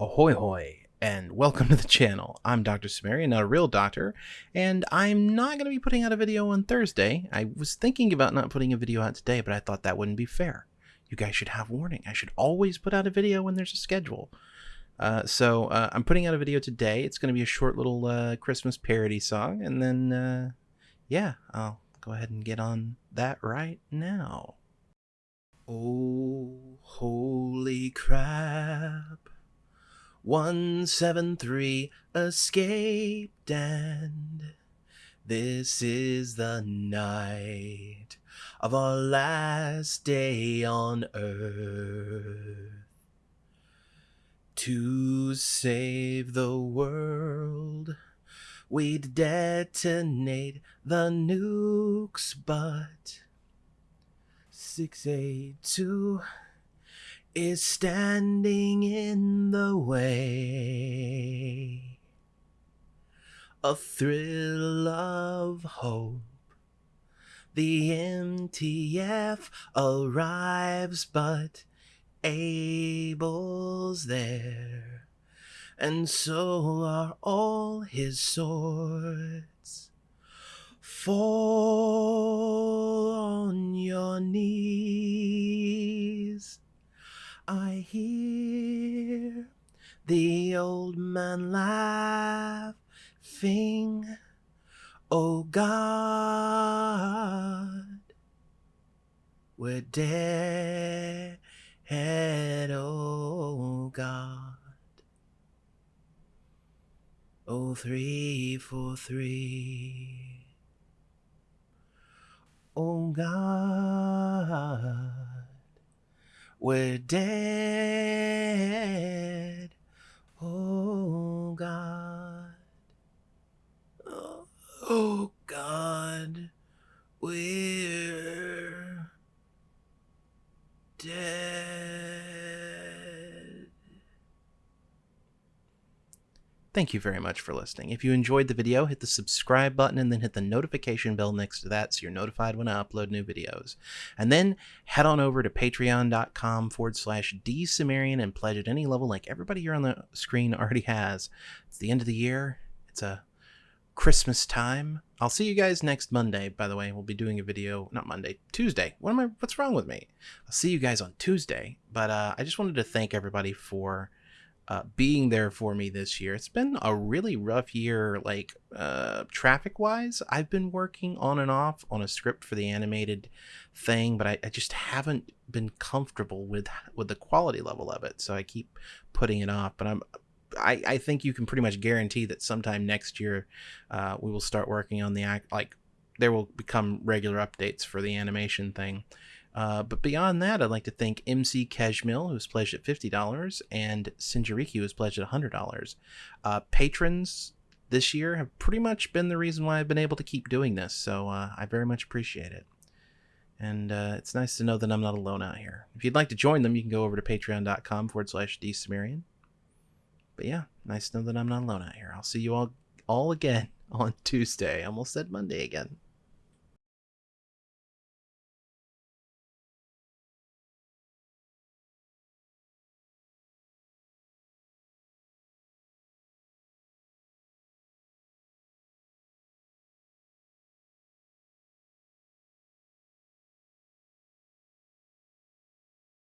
Ahoy hoy, and welcome to the channel. I'm Dr. Cimmerian, not a real doctor, and I'm not going to be putting out a video on Thursday. I was thinking about not putting a video out today, but I thought that wouldn't be fair. You guys should have warning. I should always put out a video when there's a schedule. Uh, so uh, I'm putting out a video today. It's going to be a short little uh, Christmas parody song, and then, uh, yeah, I'll go ahead and get on that right now. Oh, holy crap. 173 escaped, and this is the night of our last day on Earth. To save the world, we'd detonate the nukes, but 682 is standing in the way. A thrill of hope. The MTF arrives, but Abel's there, and so are all his swords. Fall the old man laughing. Oh God, we're dead. Oh God. Oh three four three. Oh God. We're dead. God. We're dead. Thank you very much for listening. If you enjoyed the video, hit the subscribe button and then hit the notification bell next to that so you're notified when I upload new videos. And then head on over to patreon.com forward slash dsumerian and pledge at any level like everybody here on the screen already has. It's the end of the year. It's a Christmas time. I'll see you guys next Monday. By the way, we'll be doing a video, not Monday, Tuesday. What am I, what's wrong with me? I'll see you guys on Tuesday. But uh, I just wanted to thank everybody for uh, being there for me this year. It's been a really rough year, like uh, traffic wise. I've been working on and off on a script for the animated thing, but I, I, just haven't been comfortable with with the quality level of it. So I keep putting it off. But I'm I, I think you can pretty much guarantee that sometime next year uh, we will start working on the act like there will become regular updates for the animation thing. Uh, but beyond that, I'd like to thank MC Keshmil, who's pledged at $50, and Sinjariki, who's pledged at $100. Uh, patrons this year have pretty much been the reason why I've been able to keep doing this, so uh, I very much appreciate it. And uh, it's nice to know that I'm not alone out here. If you'd like to join them, you can go over to patreon.com forward slash dsumerian. But yeah, nice to know that I'm not alone out here. I'll see you all all again on Tuesday. Almost said Monday again.